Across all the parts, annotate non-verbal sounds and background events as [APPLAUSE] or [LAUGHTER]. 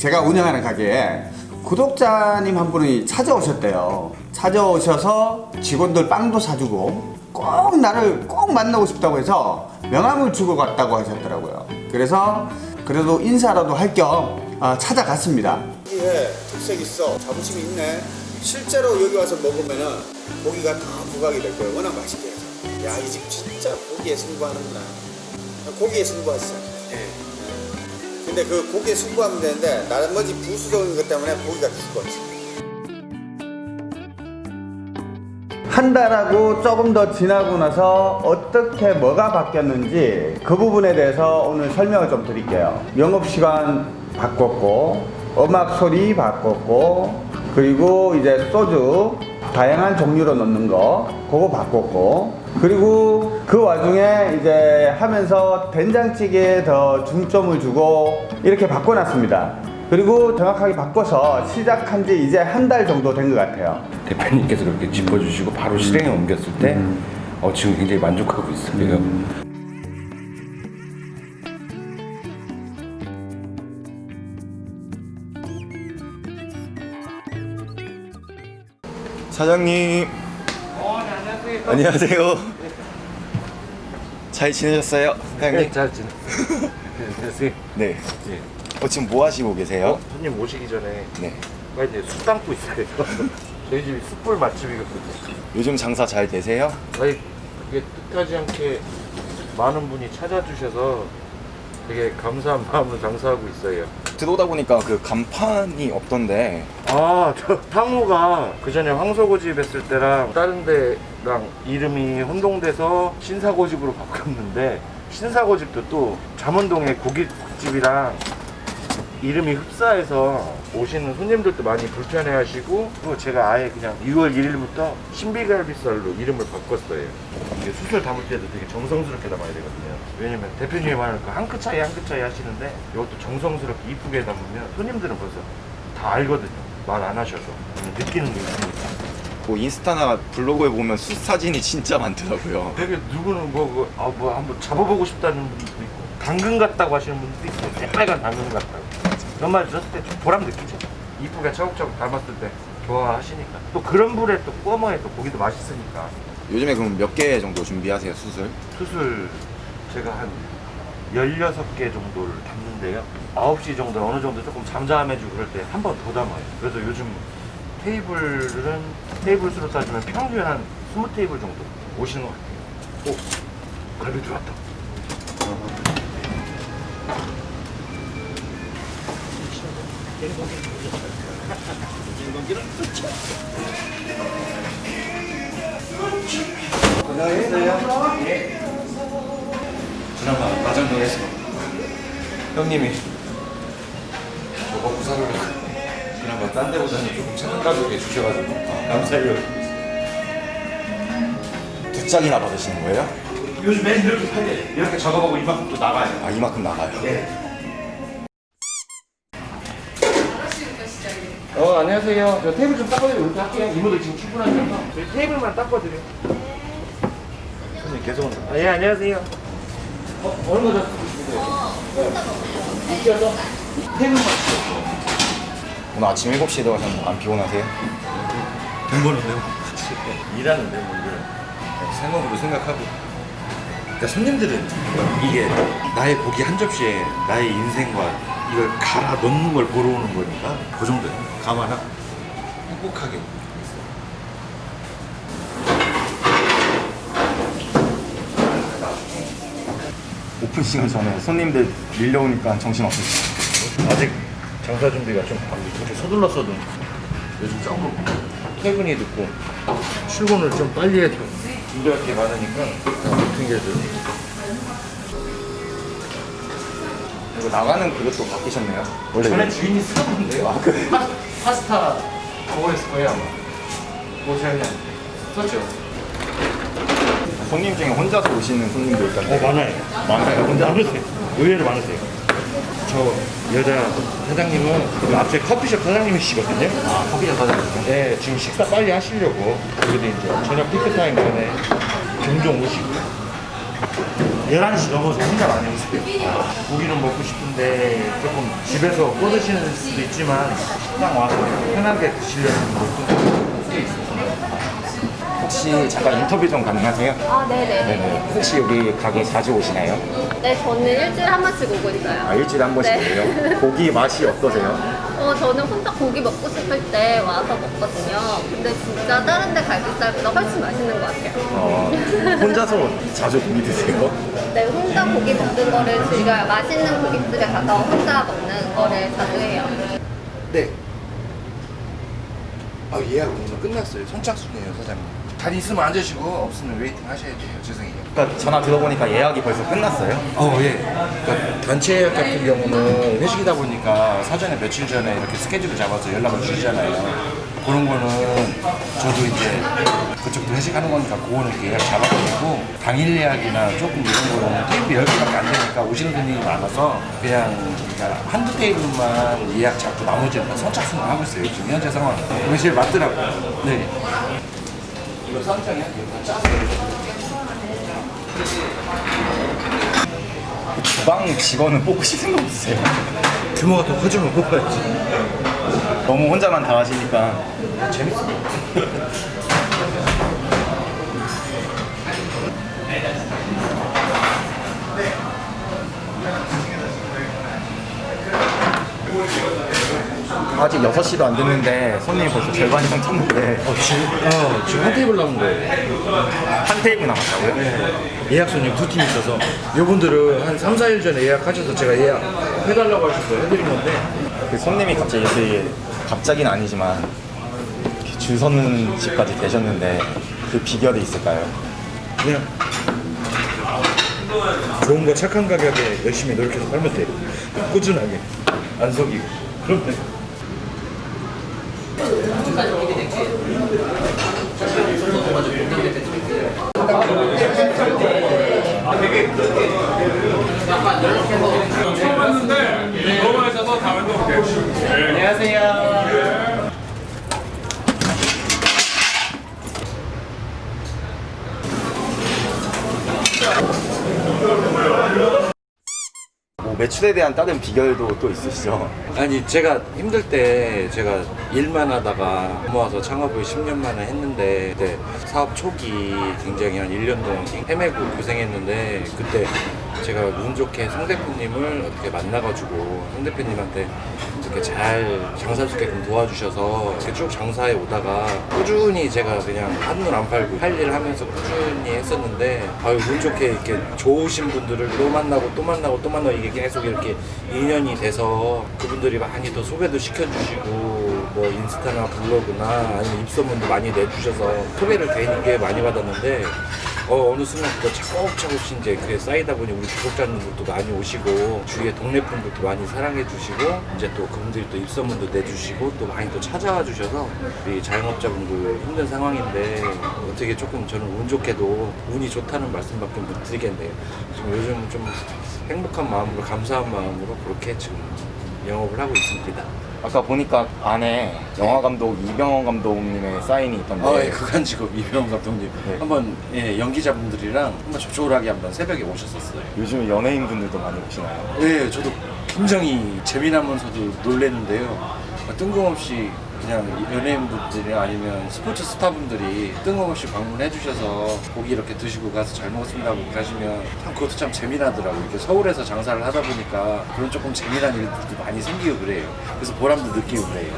제가 운영하는 가게에 구독자님 한 분이 찾아오셨대요. 찾아오셔서 직원들 빵도 사주고 꼭 나를 꼭 만나고 싶다고 해서 명함을 주고 갔다고 하셨더라고요. 그래서 그래도 인사라도 할 겸 찾아갔습니다. 이게 특색 있어. 자부심이 있네. 실제로 여기 와서 먹으면은 고기가 다 부각이 될 거예요. 워낙 맛있게 해서. 야, 이 집 진짜 고기에 승부하는구나. 고기에 승부하시죠. 근데 그 고기에 승부하면 되는데 나머지 부수적인 것 때문에 고기가 죽었지. 한 달하고 조금 더 지나고 나서 어떻게 뭐가 바뀌었는지 그 부분에 대해서 오늘 설명을 좀 드릴게요. 영업시간 바꿨고 음악 소리 바꿨고 그리고 이제 소주 다양한 종류로 넣는 거 그거 바꿨고 그리고 그 와중에 이제 하면서 된장찌개에 더 중점을 주고 이렇게 바꿔놨습니다 그리고 정확하게 바꿔서 시작한 지 이제 한 달 정도 된 것 같아요 대표님께서 그렇게 짚어주시고 바로 실행에 옮겼을 때 어, 지금 굉장히 만족하고 있어요. 사장님. 안녕하세요. 잘 지내셨어요, 사장님? 잘 지내. 안녕하세요. 네. 예. 어, 지금 뭐 하시고 계세요? 어, 손님 오시기 전에 네. 빨리 이제 술 담고 있어요. [LAUGHS] 저희 집이 숯불 맛집이거든요. 요즘 장사 잘 되세요? 아니 그게 뜻하지 않게 많은 분이 찾아주셔서 되게 감사한 마음으로 장사하고 있어요. 들어오다 보니까 그 간판이 없던데 아, 저 상호가 그 전에 황소고집 했을 때랑 다른 데랑 이름이 혼동돼서 신사고집으로 바꿨는데 신사고집도 또 잠원동에 고깃집이랑 이름이 흡사해서 오시는 손님들도 많이 불편해 하시고 또 제가 아예 그냥 6월 1일부터 신비갈비살로 이름을 바꿨어요. 이게 수술 담을 때도 되게 정성스럽게 담아야 되거든요. 왜냐면 대표님이 말하는 그한끗 차이 한 끗 차이 하시는데 이것도 정성스럽게 이쁘게 담으면 손님들은 벌써 다 알거든요. 말 안 하셔서. 느끼는 게 있으니까. 뭐 인스타나 블로그에 보면 숯 사진이 진짜 많더라고요. 되게 누구는 뭐, 그, 아, 뭐 한번 잡아보고 싶다는 분도 있고. 당근 같다고 하시는 분도 있고. 새빨간 당근 같다고. 그런 말 들었을 때좀 보람 느끼죠. 이쁘게 차곡차곡 담았을 때 좋아하시니까. 또 그런 불에 또 구워 먹어야 또 고기도 맛있으니까. 요즘에 그럼 몇 개 정도 준비하세요, 수술? 수술 제가 한 16개 정도를 담는데요. 9시 정도 어느 정도 조금 잠잠해지고 그럴 때 한 번 더 담아요. 그래서 요즘 테이블은 테이블 수로 따지면 평균 한 20테이블 정도 오시는 것 같아요. 오 갈비 들어왔다 그나마 마장동에서 형님이 저거 부산으로 그나마 딴 데보다는 조금 착한 가격에 주셔가지고 감사해요. 두 짝이나 받으시는 거예요? 요즘 맨 이렇게 팔려 이렇게 작업하고 이만큼 또 나가요. 아, 이만큼 나가요? 어 안녕하세요. 저 테이블 좀 닦아드리고 이렇게 할게요. 이모들 지금 출근하셔서. 저희 테이블만 닦아드려요. 손님 계속 온다 아, 예 안녕하세요 어 얼마 전 웃겨서? 테이블만 오늘 아침 7시에 들어가셨는데 안 피곤하세요? 돈 버는데요? 일하는데 뭐 이걸 생업으로 생각하고. 그러니까 손님들은 이게 나의 고기 한 접시에 나의 인생과 이걸 갈아 넣는 걸 보러 오는 거니까 그 정도예요. 감안하고. 행복하게 오픈 시간 전에 손님들 밀려오니까 정신 없으시죠? 아직 장사 준비가 좀 이렇게 서둘렀어도 요즘 조금 퇴근이 늦고 출근을 좀 빨리 해도 준비할 게 많으니까 핑계들 이거 나가는 그릇도 바뀌셨네요? 원래 전에? 주인이 쓰던데요 아, 그래? 파, 파스타 그거 했을 거예요 아마 뭐 제가 그냥 썼죠 손님 중에 혼자서 오시는 손님도 있던데 어 많아요. 많아요? 근데 많으세요. 의외로 많으세요. 저 여자 사장님은 그 앞에 커피숍 사장님이시거든요. 아 커피숍 사장님 네, 지금 식사 빨리 하시려고. 그래도 이제 저녁 피크 타임 전에 종종 오시고. 11시 넘어서 혼자 많이 오세요. 고기는 먹고 싶은데 조금 집에서 꺼드시는 수도 있지만 식당 와서 편하게 드시려는 것도 혹시 잠깐 인터뷰 좀 가능하세요? 아, 네네. 네네. 혹시 여기 가게 자주 오시나요? 네, 저는 일주일에 한 번씩 오고 있어요. 아, 일주일에 한 번씩 네. 오세요? 고기 맛이 어떠세요? 어, 저는 혼자 고기 먹고 싶을 때 와서 먹거든요. 근데 진짜 다른 데 갈비살보다 훨씬 맛있는 것 같아요. 어, 혼자서 자주 고기 드세요? 네, 혼자 고기 먹는 거를 즐겨요. 맛있는 고깃집에 가서 혼자 먹는 거를 자주 해요. 네. 아 예약 끝났어요. 선착순이에요 사장님. 잘 있으면 앉으시고 없으면 waiting 하셔야 돼요. 죄송해요. 그러니까 전화 들어보니까 예약이 벌써 끝났어요? 어, 예. 그러니까 단체 예약 같은 경우는 회식이다 보니까 사전에 며칠 전에 이렇게 스케줄을 잡아서 연락을 주시잖아요. 그런 거는 저도 이제 그쪽도 회식하는 거니까 그거는 예약 잡아가지고 당일 예약이나 조금 이런 거는 테이블 10개밖에 안 되니까 오시는 분들이 많아서 그냥 그러니까 한두 테이블만 예약 잡고 나머지는 다 선착순을 하고 있어요. 지금 현재 상황. 그게 제일 맞더라고요. 네. 이거 쌈장이야? 주방 직원은 뽑고 싶은 거 없으세요? 규모가 더 커지면 뽑아야지. 너무 혼자만 다 하시니까 재밌어. 아직 6시도 안 됐는데 손님이 벌써 절반 이상 찼는데 어, 지금, 어, 지금 한 테이블 남은 거예요. 한 테이블 남았다고요? 예약 손님 두 팀 있어서 이분들은 한 3, 4일 전에 예약하셔서 제가 예약 해달라고 하셔서 해드린 건데 그 손님이 갑자기 이렇게 갑자기는 아니지만 줄 서는 집까지 되셨는데 그 비결이 있을까요? 그냥 좋은 거 착한 가격에 열심히 노력해서 팔면 돼요. 꾸준하게 안 속이고 너무 다음에 또 올게요. 뭐 매출에 대한 다른 비결도 또 있으시죠? 아니 제가 힘들 때 제가 일만 하다가 모아서 창업을 10년 만에 했는데 그때 사업 초기 굉장히 한 1년 동안 헤매고 고생했는데 그때 제가 운 좋게 상 대표님을 어떻게 만나가지고 상 대표님한테 이렇게 잘 장사 좋게끔 도와주셔서 이렇게 쭉 장사해 오다가 꾸준히 제가 그냥 한눈 안 팔고 할일 하면서 꾸준히 했었는데 아유 운 좋게 이렇게 좋으신 분들을 또 만나고 또 만나고 또 만나고 이게 계속 이렇게 인연이 돼서 그분들이 많이 더 소개도 시켜주시고 뭐 인스타나 블로그나 아니면 입소문도 많이 내주셔서 소개를 되게 많이 받았는데 어, 어느 순간 그거 차곡차곡 이제 그게 쌓이다 보니 우리 구독자님들도 많이 오시고 주위에 동네 분들도 많이 사랑해 주시고 이제 또 그분들이 또 입소문도 내주시고 또 많이 또 찾아와 주셔서 우리 자영업자분들 힘든 상황인데 어떻게 조금 저는 운 좋게도 운이 좋다는 말씀밖에 못 드리겠네요. 지금 요즘 좀 행복한 마음으로 감사한 마음으로 그렇게 지금 영업을 하고 있습니다. 아까 보니까 안에 영화 감독 이병헌 감독님의 사인이 있던데 아, 예, 그간 직업 이병헌 감독님 네. 한번 예, 연기자분들이랑 한번 조촐하게 한번 새벽에 오셨었어요. 요즘 연예인 분들도 많이 오시나요? 네, 저도 굉장히 재미나면서도 놀랬는데요. 뜬금없이 그냥 연예인분들이 아니면 스포츠 스타분들이 뜬금없이 방문해 주셔서 고기 이렇게 드시고 가서 잘 먹었습니다 하고 가시면 참 그것도 참 재미나더라고요. 이렇게 서울에서 장사를 하다 보니까 그런 조금 재미난 일들도 많이 생기고 그래요. 그래서 보람도 느끼고 그래요.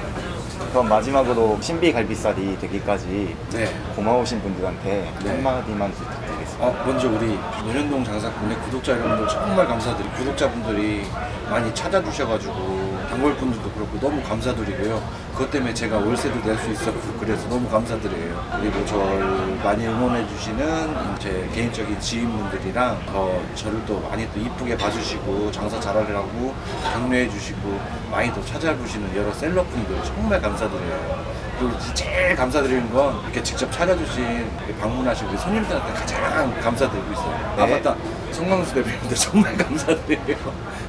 그럼 마지막으로 신비 갈비살이 되기까지 네. 고마우신 분들한테 네. 한마디만 부탁드리겠습니다. 어, 먼저 우리 논현동 장사꾼의 구독자 여러분들 정말 감사드리고 구독자분들이 많이 찾아주셔가지고 단골분들도 그렇고 너무 감사드리고요. 그것 때문에 제가 월세도 낼 수 있었고 그래서 너무 감사드려요. 그리고 저를 많이 응원해주시는 제 개인적인 지인분들이랑 더 저를 또 많이 또 이쁘게 봐주시고 장사 잘하려고 격려해주시고 많이 또 찾아보시는 여러 셀럽분들 정말 감사드려요. 그리고 제일 감사드리는 건 이렇게 직접 찾아주신 방문하신 우리 손님들한테 가장 감사드리고 있어요. 아 네. 맞다. 성광수 대표님도 정말 감사드려요.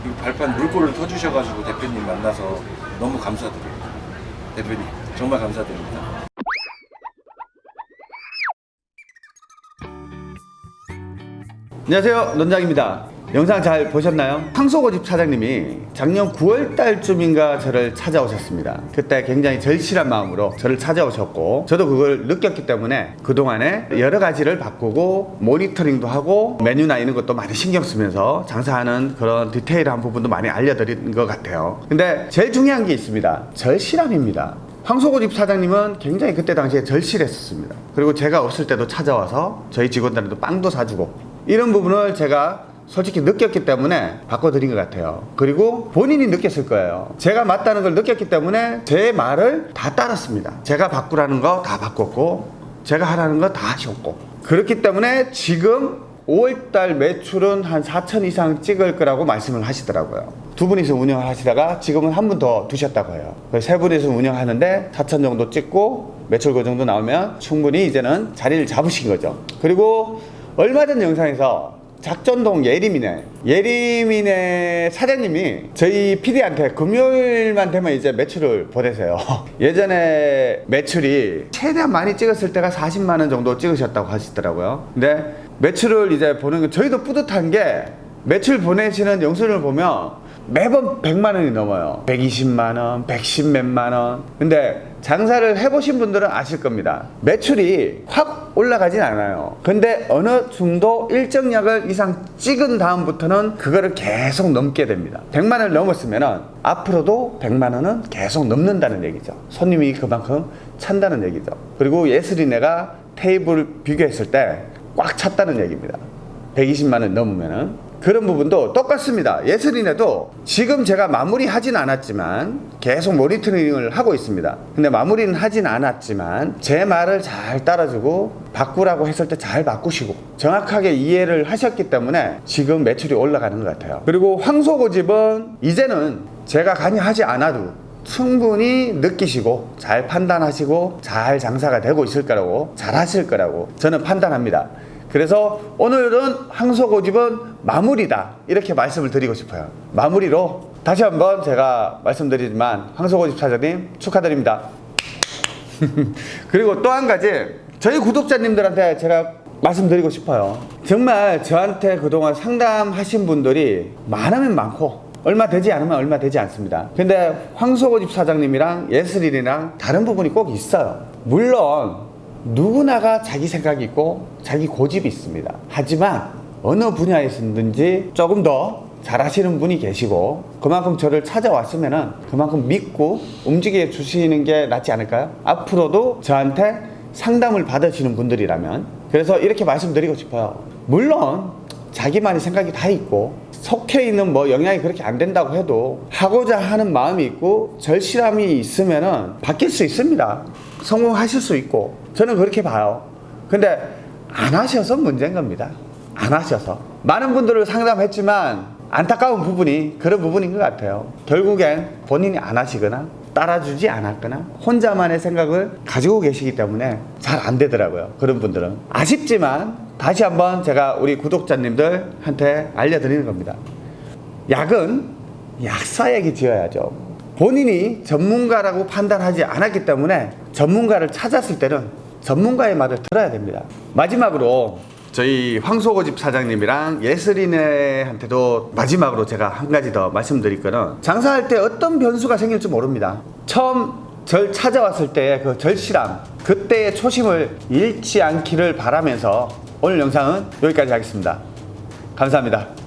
이 발판 물꼬를 터주셔가지고 대표님 만나서 너무 감사드려요. 대표님 정말 감사드립니다. 안녕하세요 논장입니다 영상 잘 보셨나요? 황소고집 사장님이 작년 9월 달쯤인가 저를 찾아오셨습니다 그때 굉장히 절실한 마음으로 저를 찾아오셨고 저도 그걸 느꼈기 때문에 그동안에 여러 가지를 바꾸고 모니터링도 하고 메뉴나 이런 것도 많이 신경 쓰면서 장사하는 그런 디테일한 부분도 많이 알려드린 것 같아요 근데 제일 중요한 게 있습니다 절실함입니다 황소고집 사장님은 굉장히 그때 당시에 절실했었습니다. 그리고 제가 없을 때도 찾아와서 저희 직원들한테 빵도 사주고 이런 부분을 제가 솔직히 느꼈기 때문에 바꿔드린 것 같아요. 그리고 본인이 느꼈을 거예요. 제가 맞다는 걸 느꼈기 때문에 제 말을 다 따랐습니다. 제가 바꾸라는 거 다 바꿨고 제가 하라는 거 다 하셨고 그렇기 때문에 지금 5월달 매출은 한 4천 이상 찍을 거라고 말씀을 하시더라고요. 두 분이서 운영을 하시다가 지금은 한 분 더 두셨다고 해요. 세 분이서 운영하는데 4천 정도 찍고 매출 그 정도 나오면 충분히 이제는 자리를 잡으신 거죠. 그리고 얼마 전 영상에서 작전동 예림이네. 예림이네 사장님이 저희 PD한테 금요일만 되면 이제 매출을 보내세요. [LAUGHS] 예전에 매출이 최대한 많이 찍었을 때가 40만 원 정도 찍으셨다고 하시더라고요. 근데 매출을 이제 보는 게 저희도 뿌듯한 게 매출 보내시는 영수증을 보면 매번 100만 원이 넘어요. 120만 원, 110 몇만 원. 근데 장사를 해보신 분들은 아실 겁니다. 매출이 확 올라가진 않아요. 근데 어느 정도 일정량을 이상 찍은 다음부터는 그거를 계속 넘게 됩니다. 100만 원을 넘었으면 앞으로도 100만 원은 계속 넘는다는 얘기죠. 손님이 그만큼 찬다는 얘기죠. 그리고 예슬이네가 테이블 비교했을 때 꽉 찼다는 얘기입니다. 120만 원 넘으면 은 그런 부분도 똑같습니다. 예슬이네도 지금 제가 마무리 하진 않았지만 계속 모니터링을 하고 있습니다. 근데 마무리는 하진 않았지만 제 말을 잘 따라주고 바꾸라고 했을 때 잘 바꾸시고 정확하게 이해를 하셨기 때문에 지금 매출이 올라가는 것 같아요. 그리고 황소고집은 이제는 제가 관여하지 않아도 충분히 느끼시고 잘 판단하시고 잘 장사가 되고 있을 거라고 잘 하실 거라고 저는 판단합니다. 그래서 오늘은 황소고집은 마무리다. 이렇게 말씀을 드리고 싶어요. 마무리로 다시 한번 제가 말씀드리지만 황소고집 사장님 축하드립니다. [LAUGHS] 그리고 또 한 가지 저희 구독자님들한테 제가 말씀드리고 싶어요. 정말 저한테 그동안 상담하신 분들이 많으면 많고 얼마 되지 않으면 얼마 되지 않습니다. 근데 황소고집 사장님이랑 예슬이랑 다른 부분이 꼭 있어요. 물론 누구나가 자기 생각이 있고 자기 고집이 있습니다. 하지만 어느 분야에서든지 조금 더 잘하시는 분이 계시고 그만큼 저를 찾아왔으면 그만큼 믿고 움직여 주시는 게 낫지 않을까요? 앞으로도 저한테 상담을 받으시는 분들이라면 그래서 이렇게 말씀드리고 싶어요. 물론 자기만의 생각이 다 있고 속해 있는 뭐 영향이 그렇게 안 된다고 해도 하고자 하는 마음이 있고 절실함이 있으면 은 바뀔 수 있습니다. 성공하실 수 있고 저는 그렇게 봐요. 근데 안 하셔서 문제인 겁니다. 안 하셔서 많은 분들을 상담했지만 안타까운 부분이 그런 부분인 것 같아요. 결국엔 본인이 안 하시거나 따라주지 않았거나 혼자만의 생각을 가지고 계시기 때문에 잘 안 되더라고요. 그런 분들은 아쉽지만 다시 한번 제가 우리 구독자님들한테 알려드리는 겁니다. 약은 약사에게 지어야죠. 본인이 전문가라고 판단하지 않았기 때문에 전문가를 찾았을 때는 전문가의 말을 들어야 됩니다. 마지막으로 저희 황소고집 사장님이랑 예슬이네한테도 마지막으로 제가 한 가지 더 말씀드릴 거는 장사할 때 어떤 변수가 생길지 모릅니다. 처음 절 찾아왔을 때의 그 절실함, 그때의 초심을 잃지 않기를 바라면서 오늘 영상은 여기까지 하겠습니다. 감사합니다.